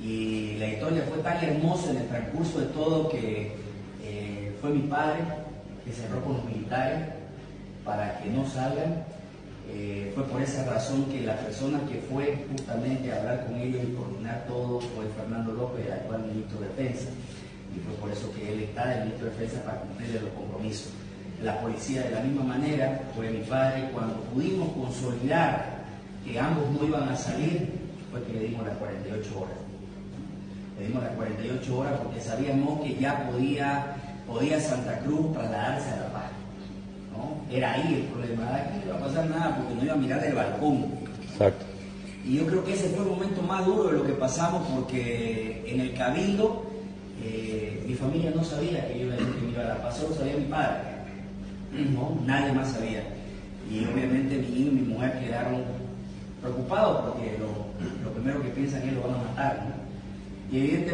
Y la historia fue tan hermosa en el transcurso de todo que eh, fue mi padre que cerró con los militares para que no salgan. Eh, fue por esa razón que la persona que fue justamente a hablar con ellos y coordinar todo fue Fernando López, el actual ministro de Defensa. Y fue por eso que él está el ministro de Defensa para cumplir los compromisos. La policía de la misma manera fue mi padre cuando pudimos consolidar que ambos no iban a salir, fue que le dimos las 48 horas. Dimos las 48 horas porque sabíamos que ya podía, podía Santa Cruz trasladarse a La Paz. ¿no? Era ahí el problema, aquí no iba a pasar nada porque no iba a mirar del balcón. Exacto. Y yo creo que ese fue el momento más duro de lo que pasamos porque en el cabildo eh, mi familia no sabía que yo iba a decir que me iba a La Paz, solo sabía mi padre. ¿no? Nadie más sabía. Y obviamente mi hijo y mi mujer quedaron preocupados porque lo, lo primero que piensan es que lo van a matar. ¿no? Y evidentemente